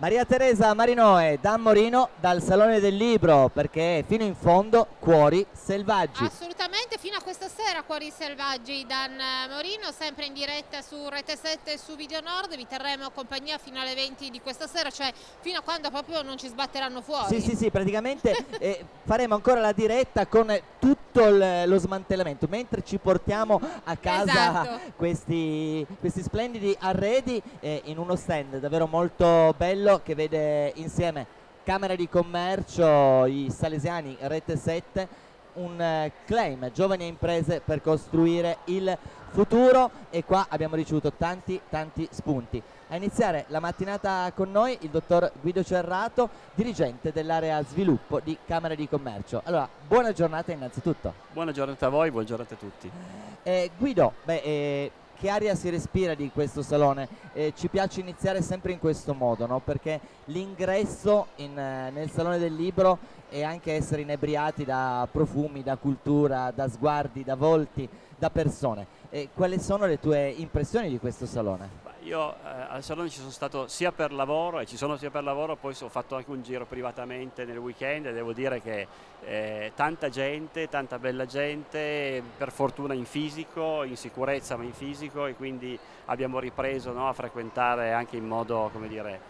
Maria Teresa Marinoe da Morino dal Salone del Libro perché fino in fondo cuori selvaggi. Assolutamente, fino a questa sera cuori selvaggi Dan Morino, sempre in diretta su Rete 7 e su Video Nord, vi terremo compagnia fino alle 20 di questa sera, cioè fino a quando proprio non ci sbatteranno fuori. Sì, sì, sì, praticamente eh, faremo ancora la diretta con tutto lo smantellamento, mentre ci portiamo a casa esatto. questi, questi, splendidi arredi eh, in uno stand davvero molto bello quello che vede insieme Camera di Commercio, i Salesiani, Rete 7, un eh, claim giovani imprese per costruire il futuro e qua abbiamo ricevuto tanti tanti spunti. A iniziare la mattinata con noi il dottor Guido Cerrato, dirigente dell'area sviluppo di Camera di Commercio. Allora, buona giornata innanzitutto. Buona giornata a voi, buona giornata a tutti. Eh, Guido, beh, eh, che aria si respira di questo salone? Eh, ci piace iniziare sempre in questo modo, no? perché l'ingresso eh, nel salone del libro è anche essere inebriati da profumi, da cultura, da sguardi, da volti, da persone. Eh, quali sono le tue impressioni di questo salone? Io eh, al salone ci sono stato sia per lavoro e ci sono sia per lavoro, poi ho fatto anche un giro privatamente nel weekend e devo dire che eh, tanta gente, tanta bella gente, per fortuna in fisico, in sicurezza ma in fisico e quindi abbiamo ripreso no, a frequentare anche in modo, come dire,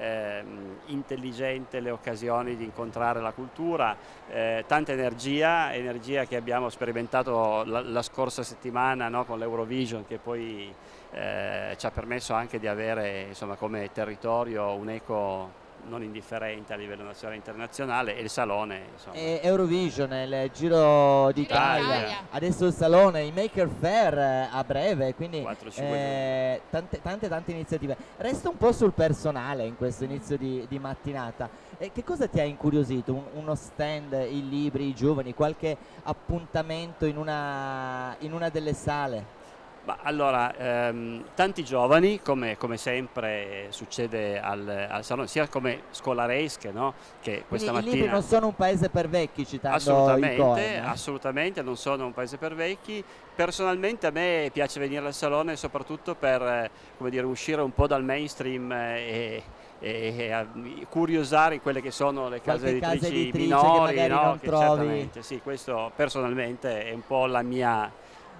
eh, intelligente le occasioni di incontrare la cultura, eh, tanta energia, energia che abbiamo sperimentato la, la scorsa settimana no, con l'Eurovision che poi eh, ci ha permesso anche di avere insomma, come territorio un eco non indifferente a livello nazionale e internazionale e il Salone. E Eurovision, il Giro d'Italia, adesso il Salone, il Maker Fair eh, a breve, quindi 4, eh, tante, tante, tante iniziative. Resta un po' sul personale in questo inizio di, di mattinata. E che cosa ti ha incuriosito? Un, uno stand, i libri, i giovani, qualche appuntamento in una, in una delle sale? Bah, allora, ehm, tanti giovani, come, come sempre succede al, al, salone, sia come scolaresche, no? che questa Quindi mattina... I non sono un paese per vecchi, citando assolutamente, Coen, eh? assolutamente, non sono un paese per vecchi. Personalmente a me piace venire al salone soprattutto per eh, dire, uscire un po' dal mainstream e, e, e curiosare quelle che sono le case editrici, case editrici minori, che no? che trovi. Sì, questo personalmente è un po' la mia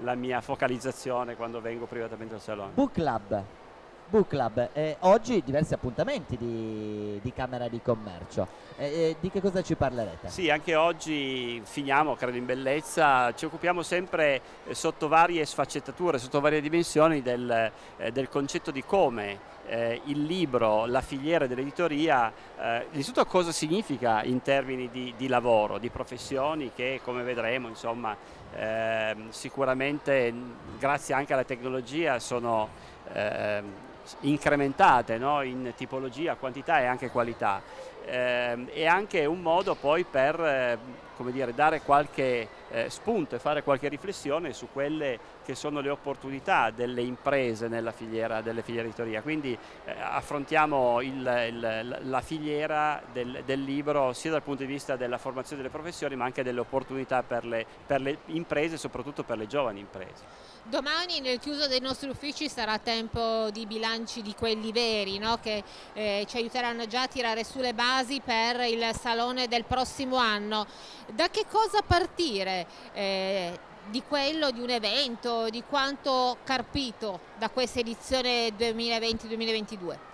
la mia focalizzazione quando vengo privatamente al salone. Book Club, Book Club. Eh, oggi diversi appuntamenti di, di Camera di Commercio. Eh, eh, di che cosa ci parlerete? Sì, anche oggi finiamo, credo in bellezza, ci occupiamo sempre eh, sotto varie sfaccettature, sotto varie dimensioni del, eh, del concetto di come eh, il libro, la filiera dell'editoria, eh, innanzitutto cosa significa in termini di, di, lavoro, di professioni che come vedremo insomma, eh, sicuramente grazie anche alla tecnologia sono eh, incrementate no? in tipologia, quantità e anche qualità. Eh, è anche un modo poi per eh, dire, dare qualche eh, spunto e fare qualche riflessione su quelle che sono le opportunità delle imprese nella filiera, delle filiere editoria. Quindi eh, affrontiamo il, il, la filiera del, del, libro sia dal punto di vista della formazione delle professioni ma anche delle opportunità per le, per le imprese e soprattutto per le giovani imprese. Domani nel chiuso dei nostri uffici sarà tempo di bilanci di quelli veri no? che eh, ci aiuteranno già a tirare su le basi per il salone del prossimo anno. Da che cosa partire? Eh, di quello, di un evento, di quanto carpito da questa edizione 2020-2022?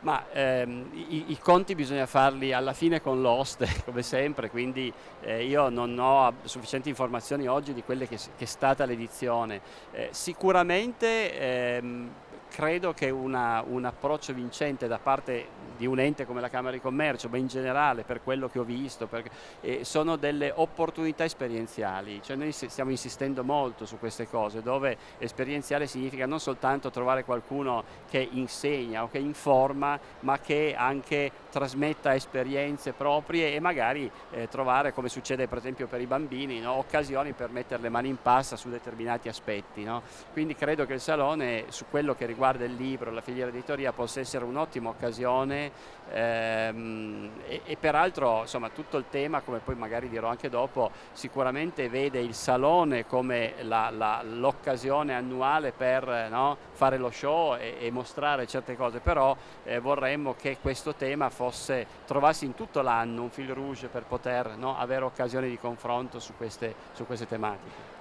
Ma ehm, i, i, conti bisogna farli alla fine con l'oste, come sempre, quindi eh, io non ho sufficienti informazioni oggi di quelle che, che è stata l'edizione. Eh, sicuramente ehm, credo che una, un approccio vincente da parte di un ente come la Camera di Commercio, ma in generale per quello che ho visto, perché, eh, sono delle opportunità esperienziali, cioè noi stiamo insistendo molto su queste cose, dove esperienziale significa non soltanto trovare qualcuno che insegna o che informa, ma che anche trasmetta esperienze proprie e magari eh, trovare, come succede per esempio per i bambini, no? occasioni per mettere le mani in pasta su determinati aspetti. No? Quindi credo che il Salone, su quello che riguarda il libro, la filiera editoria, possa essere un'ottima occasione ehm, e, e, peraltro insomma tutto il tema come poi magari dirò anche dopo sicuramente vede il salone come l'occasione annuale per no, fare lo show e, e, mostrare certe cose però eh, vorremmo che questo tema fosse trovasse in tutto l'anno un fil rouge per poter no, avere occasioni di confronto su queste, su queste tematiche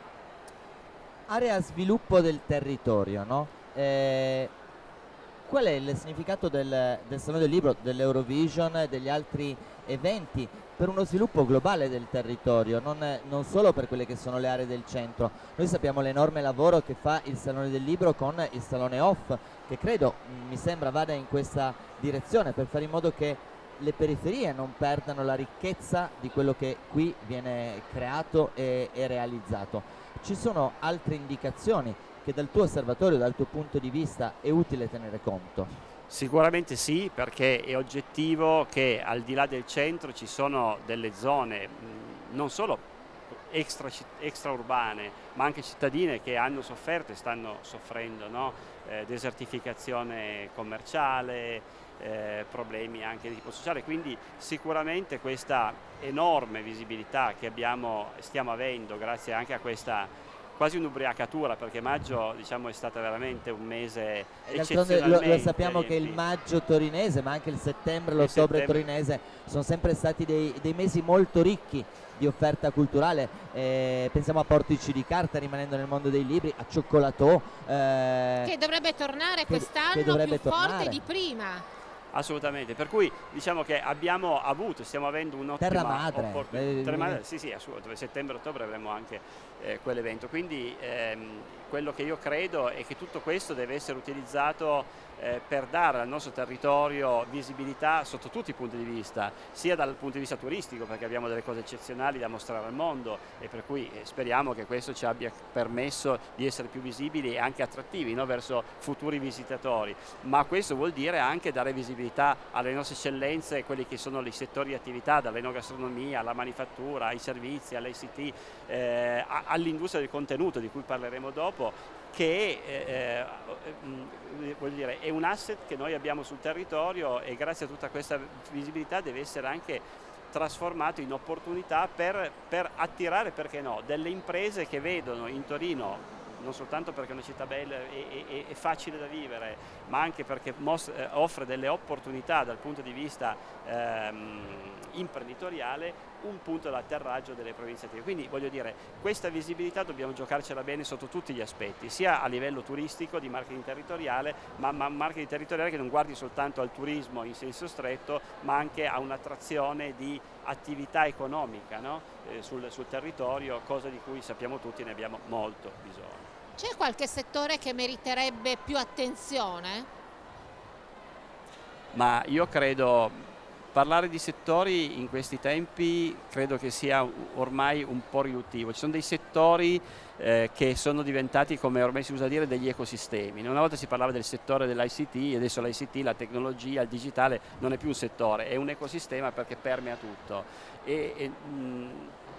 area sviluppo del territorio, no? eh, qual è il significato del, del Salone del Libro, dell'Eurovision e degli altri eventi per uno sviluppo globale del territorio, non, non, solo per quelle che sono le aree del centro. Noi sappiamo l'enorme lavoro che fa il Salone del Libro con il Salone Off, che credo, mi sembra, vada in questa direzione per fare in modo che le periferie non perdano la ricchezza di quello che qui viene creato e, e realizzato ci sono altre indicazioni che dal tuo osservatorio, dal tuo punto di vista è utile tenere conto? Sicuramente sì, perché è oggettivo che al di là del centro ci sono delle zone non solo extra, extraurbane, ma anche cittadine che hanno sofferto e stanno soffrendo, no? eh, desertificazione commerciale, eh, problemi anche di tipo sociale, quindi sicuramente questa enorme visibilità che abbiamo, stiamo avendo grazie anche a questa quasi un'ubriacatura perché maggio diciamo, è stato veramente un mese eccezionalmente lo, lo sappiamo che il maggio torinese ma anche il settembre e l'ottobre torinese sono sempre stati dei, dei, mesi molto ricchi di offerta culturale. Eh, pensiamo a Portici di Carta rimanendo nel mondo dei libri a Cioccolato eh, che dovrebbe tornare quest'anno più tornare. forte di prima Assolutamente, per cui diciamo che abbiamo avuto, stiamo avendo un'ottima Terra madre. opportunità. Terra madre, sì, sì, assolutamente, settembre-ottobre avremo anche eh, quell'evento, quindi ehm, quello che io credo è che tutto questo deve essere utilizzato eh, per dare al nostro territorio visibilità sotto tutti i punti di vista, sia dal punto di vista turistico perché abbiamo delle cose eccezionali da mostrare al mondo e per cui eh, speriamo che questo ci abbia permesso di essere più visibili e anche attrattivi no? verso futuri visitatori, ma questo vuol dire anche dare visibilità alle nostre eccellenze, quelli che sono i settori di attività, dall'enogastronomia alla manifattura, ai servizi, all'ICT, eh, all'industria del contenuto di cui parleremo dopo, che eh, eh, dire, è un asset che noi abbiamo sul territorio e grazie a tutta questa visibilità deve essere anche trasformato in opportunità per, per attirare, perché no, delle imprese che vedono in Torino non soltanto perché è una città bella e, facile da vivere, ma anche perché eh, offre delle opportunità dal punto di vista ehm, imprenditoriale, un punto d'atterraggio delle province attive. Quindi voglio dire, questa visibilità dobbiamo giocarcela bene sotto tutti gli aspetti, sia a livello turistico, di marketing territoriale, ma, ma marketing territoriale che non guardi soltanto al turismo in senso stretto, ma anche a un'attrazione di attività economica no? eh, sul, sul territorio, cosa di cui sappiamo tutti ne abbiamo molto bisogno. C'è qualche settore che meriterebbe più attenzione? Ma io credo Parlare di settori in questi tempi credo che sia ormai un po' riduttivo, ci sono dei settori eh, che sono diventati, come ormai si usa dire, degli ecosistemi. Una volta si parlava del settore dell'ICT, adesso l'ICT, la tecnologia, il digitale non è più un settore, è un ecosistema perché permea tutto. E, e, mh,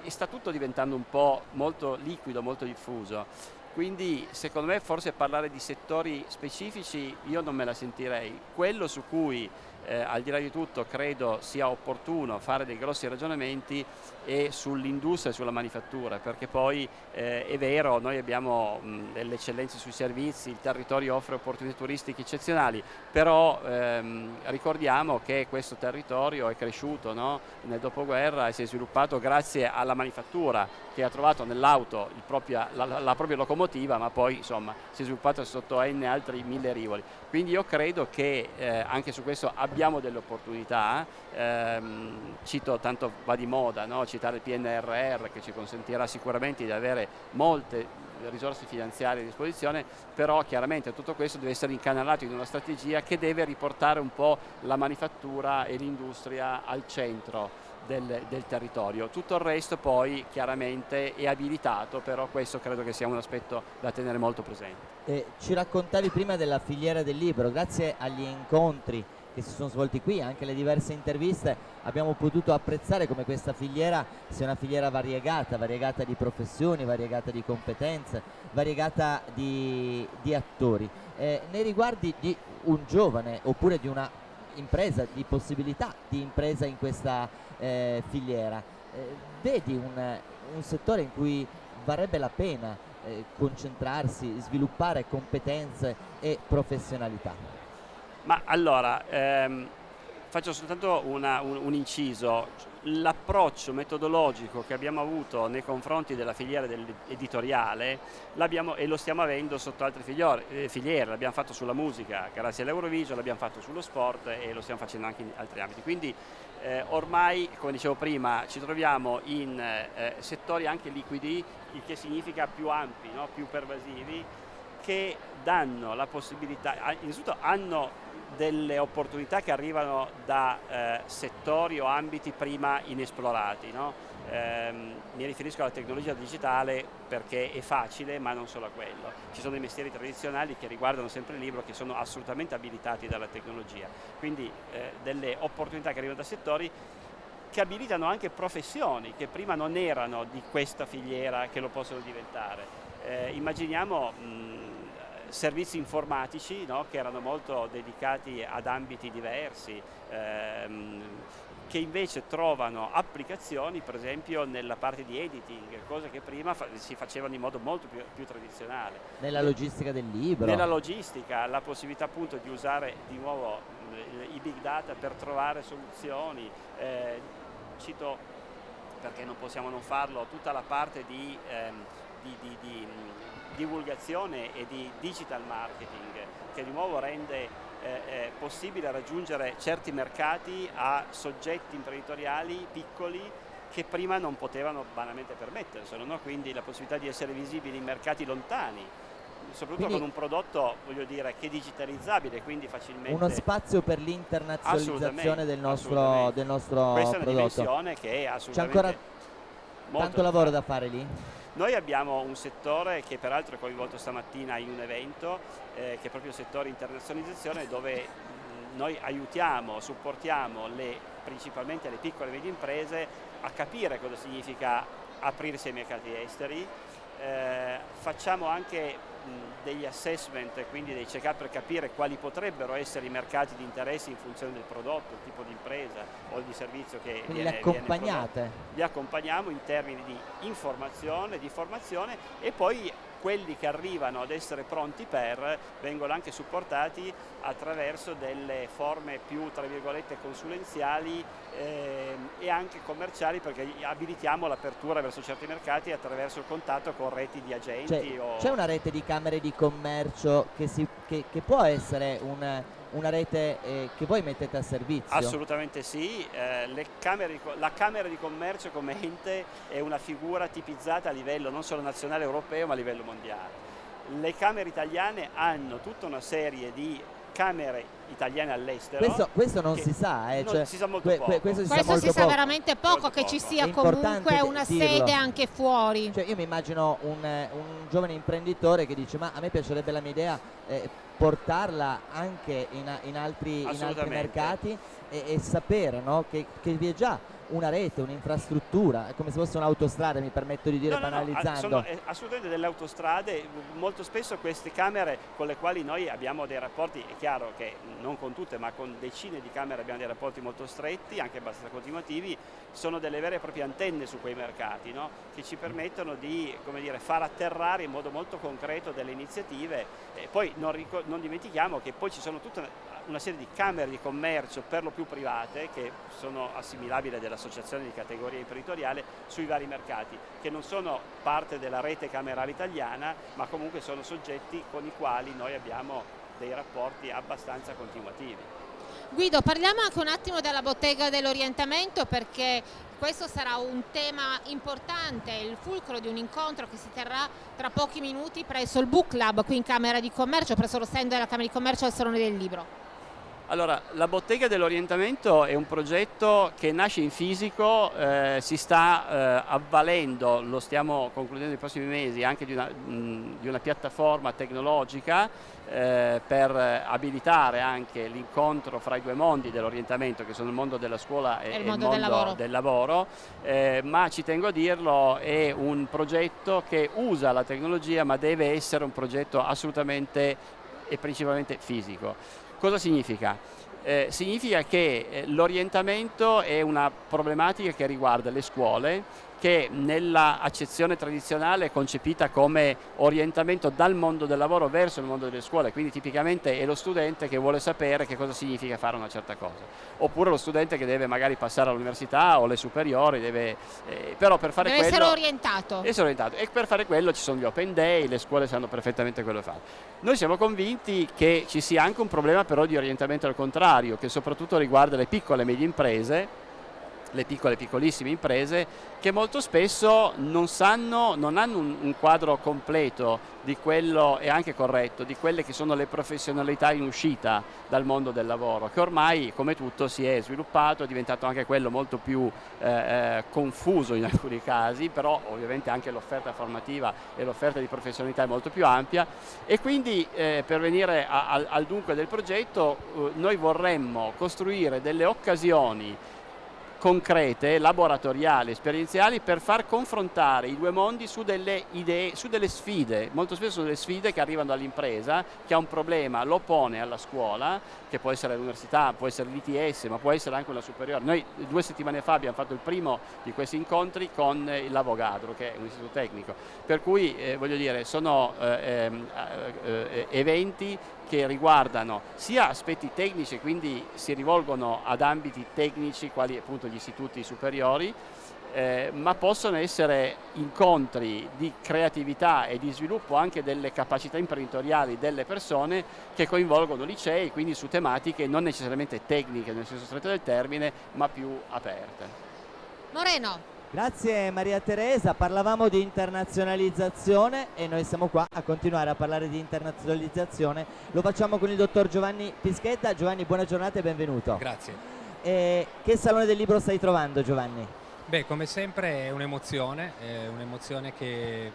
e sta tutto diventando un po' molto liquido, molto diffuso quindi secondo me forse parlare di settori specifici io non me la sentirei. Quello su cui eh, al di là di tutto credo sia opportuno fare dei grossi ragionamenti e sull'industria e sulla manifattura perché poi eh, è vero noi abbiamo mh, delle eccellenze sui servizi, il territorio offre opportunità turistiche eccezionali però ehm, ricordiamo che questo territorio è cresciuto no? nel dopoguerra e si è sviluppato grazie alla manifattura che ha trovato nell'auto la, la, propria locomotiva ma poi insomma si è sviluppato sotto N altri mille rivoli quindi io credo che eh, anche su questo abbiamo delle opportunità ehm, cito tanto va di moda no? Citare il PNRR che ci consentirà sicuramente di avere molte risorse finanziarie a disposizione, però chiaramente tutto questo deve essere incanalato in una strategia che deve riportare un po' la manifattura e l'industria al centro del, del, territorio. Tutto il resto poi chiaramente è abilitato, però questo credo che sia un aspetto da tenere molto presente. Eh, ci raccontavi prima della filiera del libro, grazie agli incontri che si sono svolti qui, anche le diverse interviste, abbiamo potuto apprezzare come questa filiera sia una filiera variegata, variegata di professioni, variegata di competenze, variegata di, di attori. Eh, nei riguardi di un giovane oppure di una impresa, di possibilità di impresa in questa eh, filiera. Eh, vedi un, un, settore in cui varrebbe la pena eh, concentrarsi, sviluppare competenze e professionalità? Ma allora, ehm, faccio soltanto una, un, un, inciso. L'approccio metodologico che abbiamo avuto nei confronti della filiera editoriale e lo stiamo avendo sotto altre filiere, eh, filiere. l'abbiamo fatto sulla musica grazie all'Eurovision, l'abbiamo fatto sullo sport e lo stiamo facendo anche in altri ambiti. Quindi eh, ormai, come dicevo prima, ci troviamo in eh, settori anche liquidi, il che significa più ampi, no? più pervasivi, che danno la possibilità, innanzitutto hanno delle opportunità che arrivano da eh, settori o ambiti prima inesplorati. No? Ehm, mi riferisco alla tecnologia digitale perché è facile ma non solo a quello. Ci sono dei mestieri tradizionali che riguardano sempre il libro che sono assolutamente abilitati dalla tecnologia, quindi eh, delle opportunità che arrivano da settori che abilitano anche professioni che prima non erano di questa filiera che lo possono diventare. Eh, immaginiamo mh, servizi informatici no? che erano molto dedicati ad ambiti diversi, ehm, che invece trovano applicazioni per esempio nella parte di editing, cose che prima fa si facevano in modo molto più, più, tradizionale. Nella logistica del libro. Nella logistica, la possibilità appunto di usare di nuovo eh, i big data per trovare soluzioni. Eh, cito, perché non possiamo non farlo, tutta la parte di, ehm, di, di, di divulgazione e di digital marketing che di nuovo rende eh, eh, possibile raggiungere certi mercati a soggetti imprenditoriali piccoli che prima non potevano banalmente permetterselo, no? quindi la possibilità di essere visibili in mercati lontani, soprattutto quindi, con un prodotto voglio dire, che è digitalizzabile, quindi facilmente... Uno spazio per l'internazionalizzazione del nostro, del nostro Questa prodotto. Questa è una dimensione che è assolutamente... C'è ancora tanto lavoro da fare lì? Noi abbiamo un settore che peraltro è coinvolto stamattina in un evento, eh, che è proprio il settore internazionalizzazione, dove mh, noi aiutiamo, supportiamo le, principalmente le piccole e medie imprese a capire cosa significa aprirsi ai mercati esteri, eh, facciamo anche degli assessment, quindi dei check-up per capire quali potrebbero essere i mercati di interesse in funzione del prodotto, il tipo di impresa o di servizio che quindi viene, li accompagnate? Viene li accompagniamo in termini di informazione, di formazione e poi quelli che arrivano ad essere pronti per vengono anche supportati attraverso delle forme più tra virgolette consulenziali eh, e anche commerciali perché abilitiamo l'apertura verso certi mercati attraverso il contatto con reti di agenti. C'è, c'è una rete di camere di commercio che, si, che, che può essere un una rete eh, che voi mettete a servizio? Assolutamente sì, eh, camere, la Camera di Commercio come ente è una figura tipizzata a livello non solo nazionale europeo ma a livello mondiale. Le Camere italiane hanno tutta una serie di camere italiane all'estero. Questo, questo, non si sa, eh, cioè, si sa molto que, poco. questo si, questo sa, si sa, veramente poco, molto che poco. ci sia comunque una dirlo. sede anche fuori. Cioè, io mi immagino un, un, giovane imprenditore che dice ma a me piacerebbe la mia idea eh, portarla anche in, in, altri, in altri, mercati e, e sapere no, che, che vi è già una rete, un'infrastruttura, è come se fosse un'autostrada, mi permetto di dire no, banalizzando. No, sono assolutamente delle autostrade, molto spesso queste camere con le quali noi abbiamo dei rapporti, è chiaro che non con tutte, ma con decine di camere abbiamo dei rapporti molto stretti, anche abbastanza continuativi, sono delle vere e proprie antenne su quei mercati, no? che ci permettono di dire, far atterrare in modo molto concreto delle iniziative e poi non, non dimentichiamo che poi ci sono tutte una serie di camere di commercio per lo più private che sono assimilabili dell'associazione di categoria imprenditoriale sui vari mercati che non sono parte della rete camerale italiana ma comunque sono soggetti con i quali noi abbiamo dei rapporti abbastanza continuativi. Guido, parliamo anche un attimo della bottega dell'orientamento perché questo sarà un tema importante, il fulcro di un incontro che si terrà tra pochi minuti presso il Book Club qui in Camera di Commercio, presso lo stand della Camera di Commercio al Salone del Libro. Allora, la bottega dell'orientamento è un progetto che nasce in fisico, eh, si sta eh, avvalendo, lo stiamo concludendo nei prossimi mesi, anche di una, mh, di una piattaforma tecnologica eh, per abilitare anche l'incontro fra i due mondi dell'orientamento, che sono il mondo della scuola e, e il mondo, mondo del lavoro, del lavoro eh, ma ci tengo a dirlo, è un progetto che usa la tecnologia, ma deve essere un progetto assolutamente e principalmente fisico. Cosa significa? eh, significa che eh, l'orientamento è una problematica che riguarda le scuole, che nella accezione tradizionale è concepita come orientamento dal mondo del lavoro verso il mondo delle scuole, quindi tipicamente è lo studente che vuole sapere che cosa significa fare una certa cosa, oppure lo studente che deve magari passare all'università o alle superiori, deve, eh, però per fare deve quello... essere orientato. essere orientato. E per fare quello ci sono gli open day, le scuole sanno perfettamente quello che fare. Noi siamo convinti che ci sia anche un problema però di orientamento al contrario, che soprattutto riguarda le piccole e medie imprese, le piccole piccolissime imprese che molto spesso non sanno, non hanno un, un, quadro completo di quello e anche corretto di quelle che sono le professionalità in uscita dal mondo del lavoro che ormai come tutto si è sviluppato, è diventato anche quello molto più eh, eh confuso in alcuni casi però ovviamente anche l'offerta formativa e l'offerta di professionalità è molto più ampia. E quindi eh, per venire a, a, al dunque del progetto eh, noi vorremmo costruire delle occasioni concrete, laboratoriali, esperienziali per far confrontare i due mondi su delle idee, su delle sfide, molto spesso sono delle sfide che arrivano dall'impresa che ha un problema, lo pone alla scuola, che può essere l'università, può essere l'ITS, ma può essere anche una superiore. Noi due settimane fa abbiamo fatto il primo di questi incontri con l'Avogadro, che è un istituto tecnico, per cui eh, voglio dire sono eh, ehm, eh, eh, eventi che riguardano sia aspetti tecnici, quindi si rivolgono ad ambiti tecnici quali appunto gli istituti superiori, eh, ma possono essere incontri di creatività e di sviluppo anche delle capacità imprenditoriali delle persone che coinvolgono licei, quindi su tematiche non necessariamente tecniche nel senso stretto del termine, ma più aperte. Moreno. Grazie Maria Teresa, parlavamo di internazionalizzazione e noi siamo qua a continuare a parlare di internazionalizzazione. Lo facciamo con il dottor Giovanni Pischetta. Giovanni, buona giornata e benvenuto. Grazie. E che Salone del Libro stai trovando Giovanni? Beh, come sempre è un'emozione, un'emozione che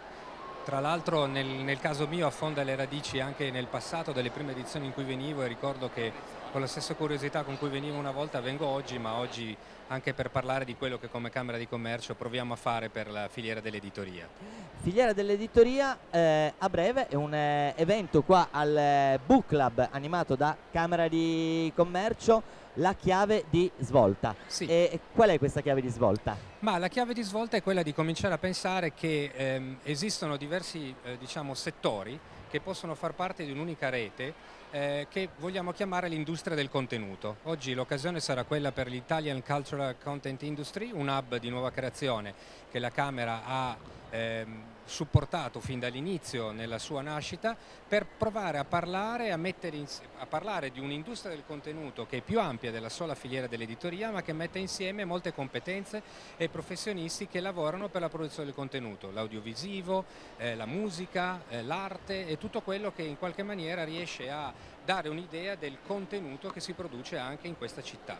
tra l'altro nel, nel, caso mio affonda le radici anche nel passato delle prime edizioni in cui venivo e ricordo che con la stessa curiosità con cui venivo una volta vengo oggi, ma oggi anche per parlare di quello che come Camera di Commercio proviamo a fare per la filiera dell'editoria. Filiera dell'editoria eh, a breve è un eh, evento qua al eh, Book Club animato da Camera di Commercio la chiave di svolta. Sì. E qual è questa chiave di svolta? Ma la chiave di svolta è quella di cominciare a pensare che ehm, esistono diversi eh, diciamo, settori che possono far parte di un'unica rete eh, che vogliamo chiamare l'industria del contenuto. Oggi l'occasione sarà quella per l'Italian Cultural Content Industry, un hub di nuova creazione che la Camera ha ehm, supportato fin dall'inizio nella sua nascita per provare a parlare, a, in, a parlare di un'industria del contenuto che è più ampia della sola filiera dell'editoria ma che mette insieme molte competenze e professionisti che lavorano per la produzione del contenuto, l'audiovisivo, eh, la musica, eh, l'arte e tutto quello che in qualche maniera riesce a dare un'idea del contenuto che si produce anche in questa città.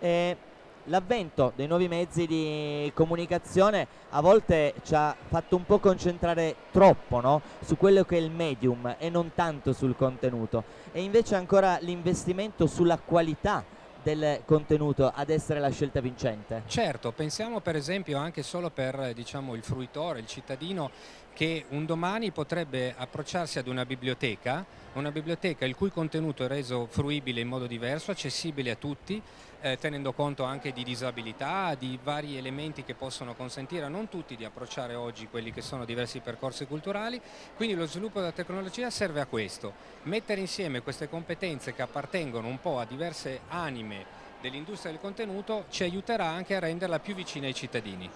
Eh l'avvento dei nuovi mezzi di comunicazione a volte ci ha fatto un po' concentrare troppo no? su quello che è il medium e non tanto sul contenuto e invece ancora l'investimento sulla qualità del contenuto ad essere la scelta vincente? Certo, pensiamo per esempio anche solo per diciamo, il fruitore, il cittadino che un domani potrebbe approcciarsi ad una biblioteca, una biblioteca il cui contenuto è reso fruibile in modo diverso, accessibile a tutti, eh, tenendo conto anche di disabilità, di vari elementi che possono consentire a non tutti di approcciare oggi quelli che sono diversi percorsi culturali, quindi lo sviluppo della tecnologia serve a questo, mettere insieme queste competenze che appartengono un po' a diverse anime dell'industria del contenuto ci aiuterà anche a renderla più vicina ai cittadini.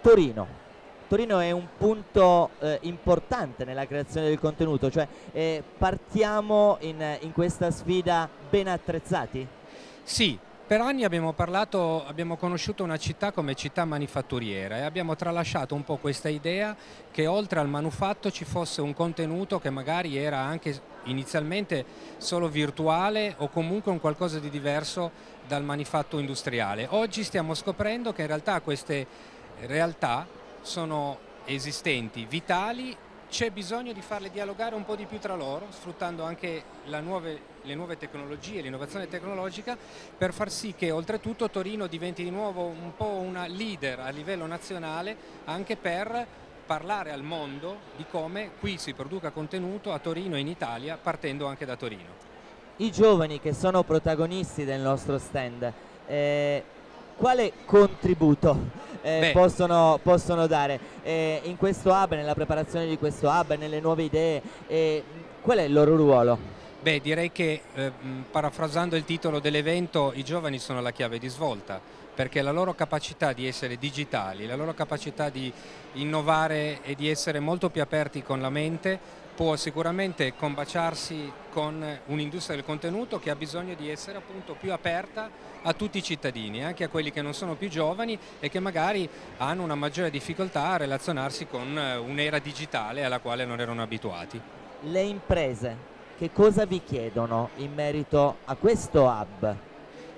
Torino, Torino è un punto eh, importante nella creazione del contenuto, cioè eh, partiamo in, in, questa sfida ben attrezzati? Sì, per anni abbiamo parlato, abbiamo conosciuto una città come città manifatturiera e abbiamo tralasciato un po' questa idea che oltre al manufatto ci fosse un contenuto che magari era anche inizialmente solo virtuale o comunque un qualcosa di diverso dal manifatto industriale. Oggi stiamo scoprendo che in realtà queste realtà sono esistenti, vitali, c'è bisogno di farle dialogare un po' di più tra loro, sfruttando anche nuove, le nuove tecnologie, l'innovazione tecnologica, per far sì che oltretutto Torino diventi di nuovo un po' una leader a livello nazionale anche per parlare al mondo di come qui si produca contenuto a Torino e in Italia partendo anche da Torino. i giovani che sono protagonisti del nostro stand, eh, quale contributo eh, possono, possono, dare eh, in questo hub, nella preparazione di questo hub, nelle nuove idee? Eh, qual è il loro ruolo? Beh, direi che eh, parafrasando il titolo dell'evento, i giovani sono la chiave di svolta perché la loro capacità di essere digitali, la loro capacità di innovare e di essere molto più aperti con la mente può sicuramente combaciarsi con un'industria del contenuto che ha bisogno di essere appunto più aperta a tutti i cittadini, anche a quelli che non sono più giovani e che magari hanno una maggiore difficoltà a relazionarsi con eh, un'era digitale alla quale non erano abituati. Le imprese che cosa vi chiedono in merito a questo hub?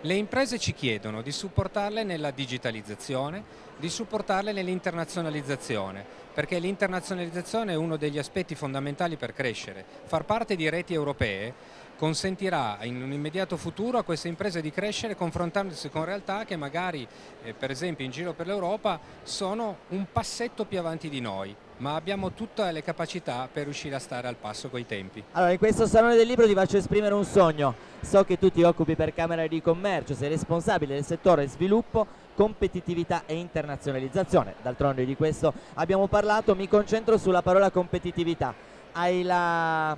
Le imprese ci chiedono di supportarle nella digitalizzazione, di supportarle nell'internazionalizzazione, perché l'internazionalizzazione è uno degli aspetti fondamentali per crescere. Far parte di reti europee consentirà in un immediato futuro a queste imprese di crescere confrontandosi con realtà che magari eh, per esempio in giro per l'Europa sono un passetto più avanti di noi ma abbiamo tutte le capacità per riuscire a stare al passo coi tempi. Allora in questo Salone del Libro ti faccio esprimere un sogno, so che tu ti occupi per Camera di Commercio, sei responsabile del settore sviluppo, competitività e internazionalizzazione, d'altronde di questo abbiamo parlato, mi concentro sulla parola competitività, hai la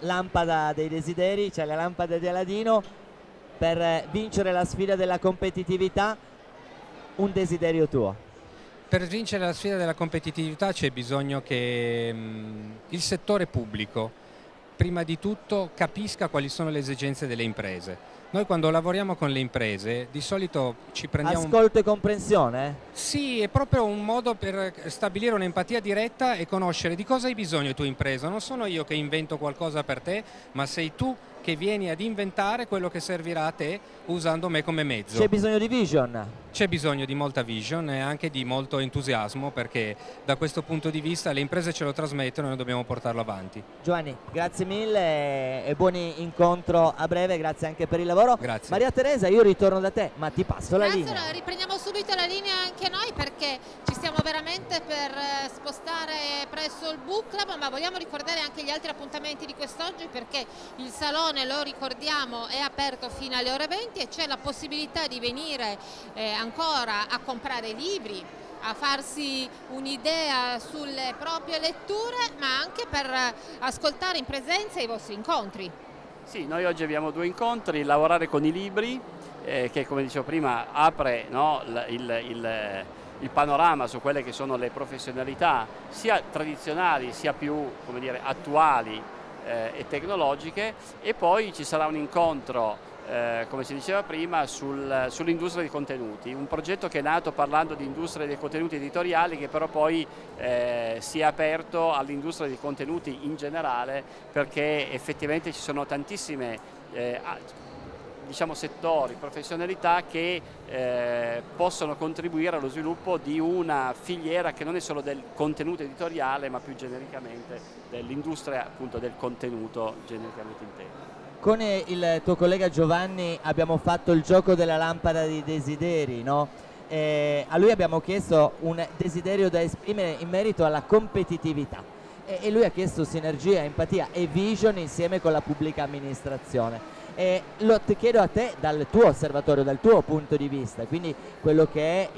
lampada dei desideri, cioè la lampada di Aladino, per vincere la sfida della competitività, un desiderio tuo. Per vincere la sfida della competitività c'è bisogno che mh, il settore pubblico prima di tutto capisca quali sono le esigenze delle imprese. Noi quando lavoriamo con le imprese di solito ci prendiamo... Ascolto e comprensione? Sì, è proprio un modo per stabilire un'empatia diretta e conoscere di cosa hai bisogno tua impresa. Non sono io che invento qualcosa per te, ma sei tu che vieni ad inventare quello che servirà a te usando me come mezzo. C'è bisogno di vision? C'è bisogno di molta vision e anche di molto entusiasmo perché da questo punto di vista le imprese ce lo trasmettono e noi dobbiamo portarlo avanti. Giovanni, grazie mille e buon incontro a breve, grazie anche per il lavoro. Grazie. Maria Teresa, io ritorno da te, ma ti passo la linea. Allora, riprendiamo subito la linea anche noi perché ci stiamo veramente per eh, spostare presso il book club, ma vogliamo ricordare anche gli altri appuntamenti di quest'oggi perché il salone, lo ricordiamo, è aperto fino alle ore 20 e c'è la possibilità di venire eh, ancora a comprare libri, a farsi un'idea sulle proprie letture, ma anche per ascoltare in presenza i vostri incontri. Sì, noi oggi abbiamo due incontri, lavorare con i libri, eh, che come dicevo prima apre no, il, il, il, panorama su quelle che sono le professionalità sia tradizionali sia più dire, attuali eh, e tecnologiche. E poi ci sarà un incontro eh, come si diceva prima, sul, sull'industria dei contenuti, un progetto che è nato parlando di industria dei contenuti editoriali che però poi eh, si è aperto all'industria dei contenuti in generale perché effettivamente ci sono tantissime eh, diciamo, settori, professionalità che eh, possono contribuire allo sviluppo di una filiera che non è solo del contenuto editoriale ma più genericamente dell'industria del contenuto genericamente inteso. Con il tuo collega Giovanni abbiamo fatto il gioco della lampada dei desideri, no? eh, a lui abbiamo chiesto un desiderio da esprimere in merito alla competitività e lui ha chiesto sinergia, empatia e vision insieme con la pubblica amministrazione. E lo chiedo a te dal tuo osservatorio, dal tuo punto di vista, quindi quello che è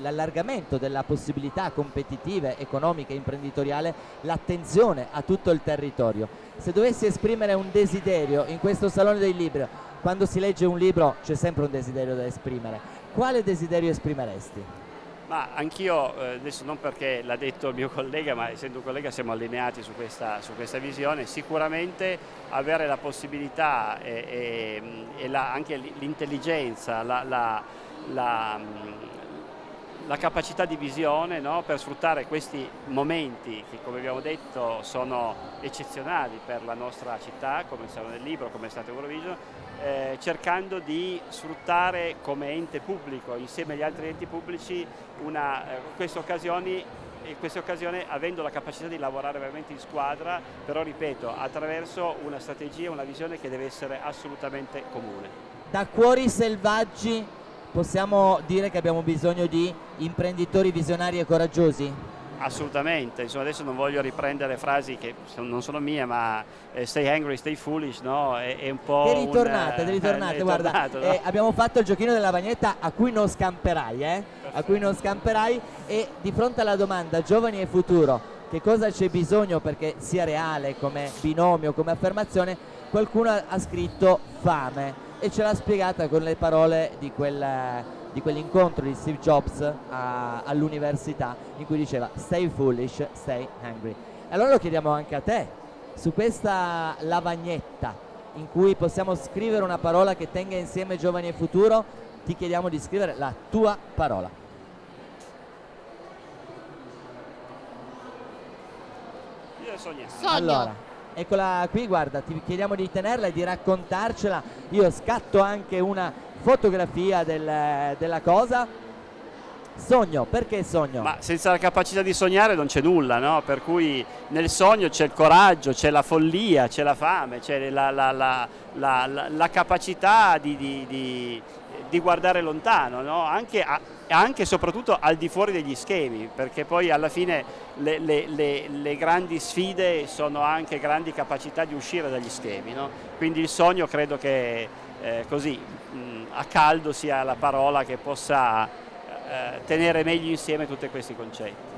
l'allargamento della possibilità competitive, economiche, imprenditoriale, l'attenzione a tutto il territorio. Se dovessi esprimere un desiderio in questo Salone del Libro, quando si legge un libro c'è sempre un desiderio da esprimere, quale desiderio esprimeresti? Ma anch'io, eh, adesso non perché l'ha detto il mio collega, ma essendo un collega siamo allineati su questa, su questa visione, sicuramente avere la possibilità e, e, e la, anche l'intelligenza, la, la, la, la, capacità di visione no? per sfruttare questi momenti che come abbiamo detto sono eccezionali per la nostra città, come il del Libro, come è stato Eurovision, eh, cercando di sfruttare come ente pubblico insieme agli altri enti pubblici una, eh, queste occasioni in queste occasioni avendo la capacità di lavorare veramente in squadra, però ripeto, attraverso una strategia, una visione che deve essere assolutamente comune. Da cuori selvaggi possiamo dire che abbiamo bisogno di imprenditori visionari e coraggiosi? assolutamente, Insomma, adesso non voglio riprendere frasi che non sono mie, ma eh, stay angry, stay foolish, no? È, è un po'. Che ritornate, un, ritornate, eh, guarda, no? eh, abbiamo fatto il giochino della bagnetta a cui non scamperai, eh? A cui non scamperai e di fronte alla domanda giovani e futuro, che cosa c'è bisogno perché sia reale come binomio, come affermazione, qualcuno ha scritto fame e ce l'ha spiegata con le parole di quel di quell'incontro di Steve Jobs all'università in cui diceva stay foolish, stay hungry. Allora lo chiediamo anche a te, su questa lavagnetta in cui possiamo scrivere una parola che tenga insieme giovani e futuro, ti chiediamo di scrivere la tua parola. Io sogno. Allora, eccola qui, guarda, ti chiediamo di tenerla e di raccontarcela. Io scatto anche una fotografia del, della cosa. Sogno, perché sogno? Ma senza la capacità di sognare non c'è nulla, no? Per cui nel sogno c'è il coraggio, c'è la follia, c'è la fame, c'è la, la, la, la, capacità di, di, di, di guardare lontano, no? Anche a, anche e soprattutto al di fuori degli schemi, perché poi alla fine le, le, le, le grandi sfide sono anche grandi capacità di uscire dagli schemi. No? Quindi il sogno credo che eh, così mh, a caldo sia la parola che possa eh, tenere meglio insieme tutti questi concetti.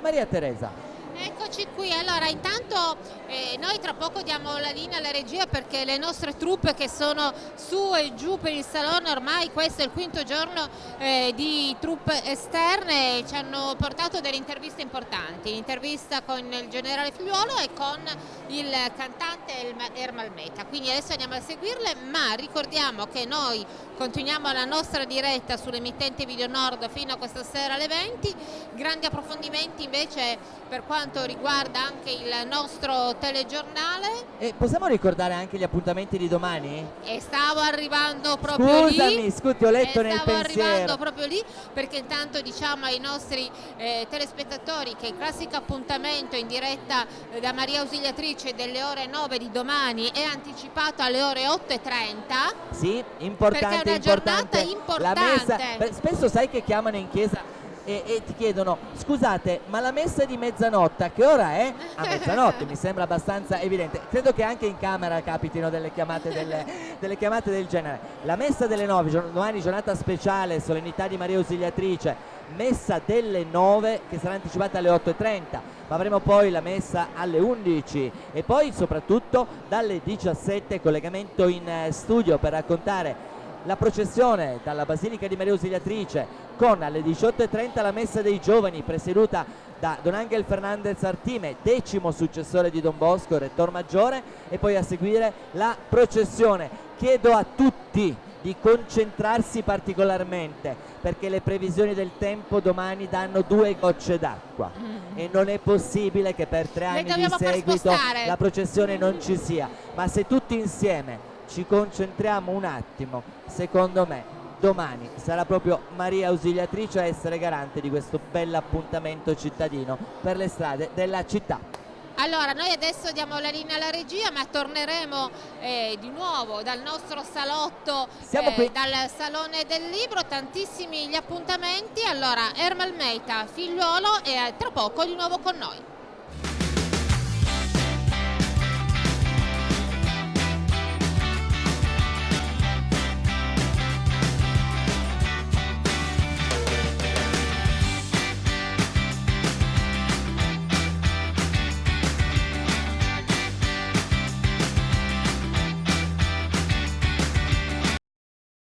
Maria Teresa, Eccoci qui, allora intanto eh, noi tra poco diamo la linea alla regia perché le nostre truppe che sono su e giù per il salone ormai questo è il quinto giorno eh, di truppe esterne ci hanno portato delle interviste importanti, l'intervista con il generale Figliuolo e con il cantante Ermal Meta, quindi adesso andiamo a seguirle ma ricordiamo che noi continuiamo la nostra diretta sull'emittente Video Nord fino a questa sera alle 20, grandi approfondimenti invece per quanto riguarda anche il nostro telegiornale. E possiamo ricordare anche gli appuntamenti di domani? E stavo arrivando proprio Scusami, lì. Scusi, ho letto nel stavo pensiero. arrivando proprio lì perché intanto diciamo ai nostri eh, telespettatori che il classico appuntamento in diretta eh, da Maria Ausiliatrice delle ore 9 di domani è anticipato alle ore 8.30. Sì, importante, è una importante. giornata importante. La messa, spesso sai che chiamano in chiesa e, e, ti chiedono scusate ma la messa di mezzanotte a che ora è? A mezzanotte mi sembra abbastanza evidente credo che anche in camera capitino delle chiamate, delle, delle chiamate del genere la messa delle 9 domani giornata speciale solennità di Maria Ausiliatrice messa delle 9 che sarà anticipata alle 8.30 ma avremo poi la messa alle 11 e poi soprattutto dalle 17 collegamento in eh, studio per raccontare la processione dalla Basilica di Maria Ausiliatrice con alle 18.30 la messa dei giovani presieduta da Don Angel Fernandez Artime, decimo successore di Don Bosco, rettor maggiore e poi a seguire la processione. Chiedo a tutti di concentrarsi particolarmente perché le previsioni del tempo domani danno due gocce d'acqua mm. e non è possibile che per tre anni di seguito la processione non ci sia ma se tutti insieme ci concentriamo un attimo, secondo me domani sarà proprio Maria Ausiliatrice a essere garante di questo bell'appuntamento cittadino per le strade della città. Allora, noi adesso diamo la linea alla regia, ma torneremo eh, di nuovo dal nostro salotto, eh, dal Salone del Libro, tantissimi gli appuntamenti. Allora, Ermal Meita, figliuolo e tra poco di nuovo con noi.